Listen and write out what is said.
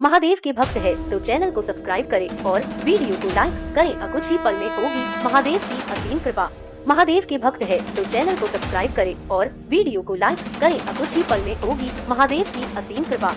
महादेव के भक्त है तो चैनल को सब्सक्राइब करें और वीडियो को लाइक करें। और कुछ ही पल में होगी महादेव की असीम कृपा। महादेव के भक्त है तो चैनल को सब्सक्राइब करें और वीडियो को लाइक करें। और कुछ ही पल में होगी महादेव की असीम कृपा।